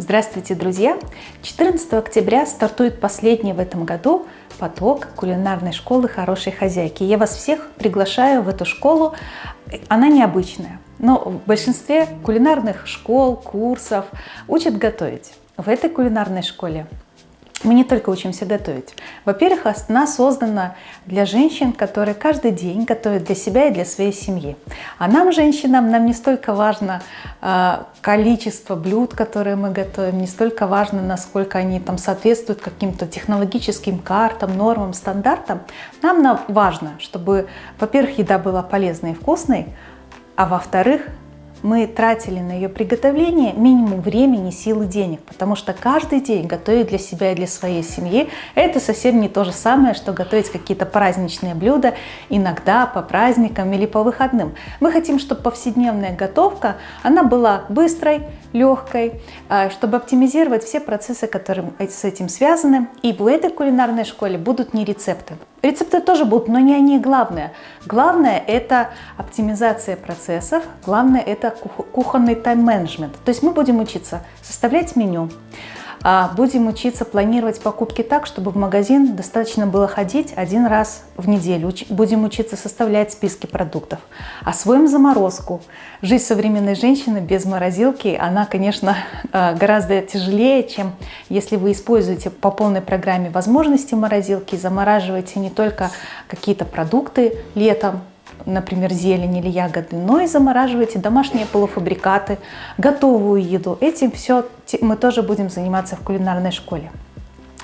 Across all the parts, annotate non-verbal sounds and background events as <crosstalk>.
Здравствуйте, друзья! 14 октября стартует последний в этом году поток кулинарной школы «Хорошей хозяйки». Я вас всех приглашаю в эту школу. Она необычная, но в большинстве кулинарных школ, курсов учат готовить. В этой кулинарной школе мы не только учимся готовить. Во-первых, она создана для женщин, которые каждый день готовят для себя и для своей семьи. А нам, женщинам, нам не столько важно э, количество блюд, которые мы готовим, не столько важно, насколько они там соответствуют каким-то технологическим картам, нормам, стандартам. Нам важно, чтобы, во-первых, еда была полезной и вкусной, а во-вторых, мы тратили на ее приготовление минимум времени, сил и денег, потому что каждый день готовить для себя и для своей семьи – это совсем не то же самое, что готовить какие-то праздничные блюда иногда по праздникам или по выходным. Мы хотим, чтобы повседневная готовка, она была быстрой, легкой, а, чтобы оптимизировать все процессы, которые с этим связаны. И в этой кулинарной школе будут не рецепты. Рецепты тоже будут, но не они главное. Главное это оптимизация процессов, главное это кухонный тайм-менеджмент. То есть мы будем учиться составлять меню, будем учиться планировать покупки так, чтобы в магазин достаточно было ходить один раз в неделю. Будем учиться составлять списки продуктов. Освоим заморозку. Жизнь современной женщины без морозилки, она, конечно, <laughs> а, гораздо тяжелее, чем если вы используете по полной программе возможности морозилки, замораживаете не только какие-то продукты летом, например, зелень или ягоды, но и замораживайте домашние полуфабрикаты, готовую еду. Этим все мы тоже будем заниматься в кулинарной школе.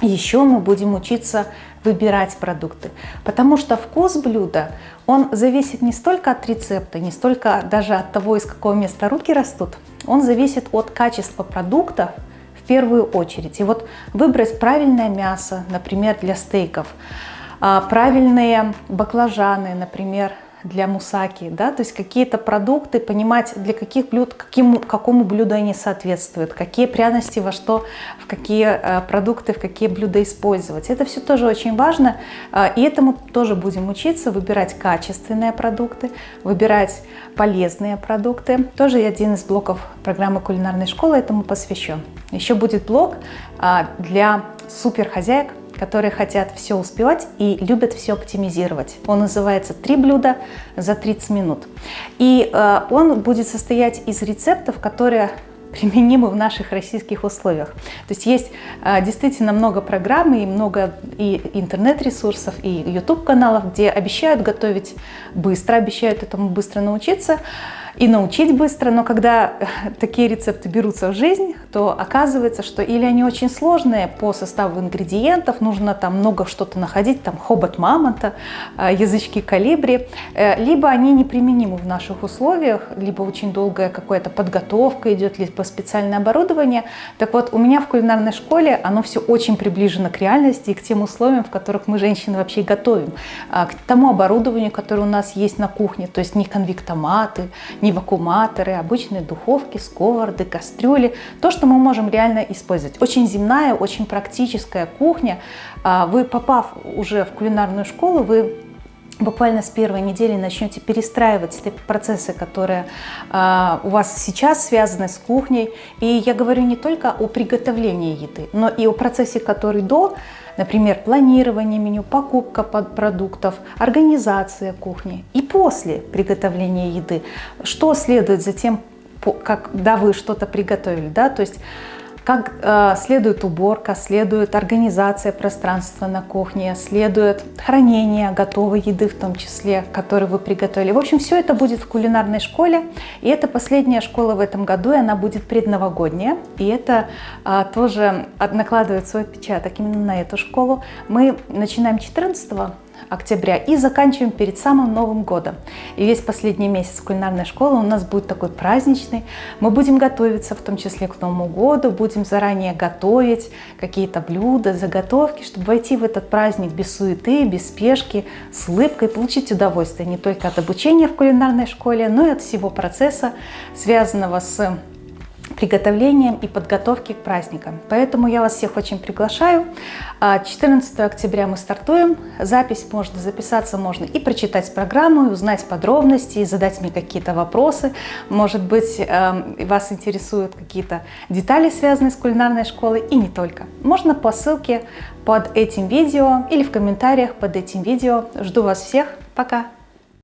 Еще мы будем учиться выбирать продукты, потому что вкус блюда, он зависит не столько от рецепта, не столько даже от того, из какого места руки растут, он зависит от качества продуктов в первую очередь. И вот выбрать правильное мясо, например, для стейков, а, правильные баклажаны, например, для мусаки, да, то есть какие-то продукты, понимать, для каких блюд, каким, какому блюду они соответствуют, какие пряности во что, в какие э, продукты, в какие блюда использовать. Это все тоже очень важно, э, и этому тоже будем учиться, выбирать качественные продукты, выбирать полезные продукты. Тоже один из блоков программы кулинарной школы этому посвящен. Еще будет блок э, для суперхозяек, которые хотят все успевать и любят все оптимизировать. Он называется «Три блюда за 30 минут». И э, он будет состоять из рецептов, которые <laughs> применимы в наших российских условиях. То есть есть э, действительно много программ и много и интернет-ресурсов, и YouTube-каналов, где обещают готовить быстро, обещают этому быстро научиться и научить быстро, но когда такие рецепты берутся в жизнь, то оказывается, что или они очень сложные по составу ингредиентов, нужно там много что-то находить, там хобот мамонта, э, язычки калибри, э, либо они неприменимы в наших условиях, либо очень долгая какая-то подготовка идет, либо специальное оборудование. Так вот, у меня в кулинарной школе оно все очень приближено к реальности и к тем условиям, в которых мы, женщины, вообще готовим, а, к тому оборудованию, которое у нас есть на кухне, то есть не конвектоматы, не вакууматоры, обычные духовки, сковороды, кастрюли. То, что мы можем реально использовать. Очень земная, очень практическая кухня. А, вы, попав уже в кулинарную школу, вы буквально с первой недели начнете перестраивать те процессы, которые э, у вас сейчас связаны с кухней. И я говорю не только о приготовлении еды, но и о процессе, который до, например, планирование меню, покупка продуктов, организация кухни и после приготовления еды. Что следует за тем, когда вы что-то приготовили, да, то есть как э, следует уборка, следует организация пространства на кухне, следует хранение готовой еды в том числе, которую вы приготовили. В общем, все это будет в кулинарной школе. И это последняя школа в этом году, и она будет предновогодняя. И это э, тоже накладывает свой отпечаток именно на эту школу. Мы начинаем 14 октября и заканчиваем перед самым Новым годом. И весь последний месяц кулинарной школы у нас будет такой праздничный. Мы будем готовиться в том числе к Новому году, будем заранее готовить какие-то блюда, заготовки, чтобы войти в этот праздник без суеты, без спешки, с улыбкой, получить удовольствие не только от обучения в кулинарной школе, но и от всего процесса, связанного с приготовлением и подготовке к праздникам. Поэтому я вас всех очень приглашаю. 14 а, октября мы стартуем. Запись можно записаться, можно и прочитать программу, и узнать подробности, и задать мне какие-то вопросы. Может быть, эм, вас интересуют какие-то детали, связанные с кулинарной школой, и не только. Можно по ссылке под этим видео или в комментариях под этим видео. Жду вас всех. Пока!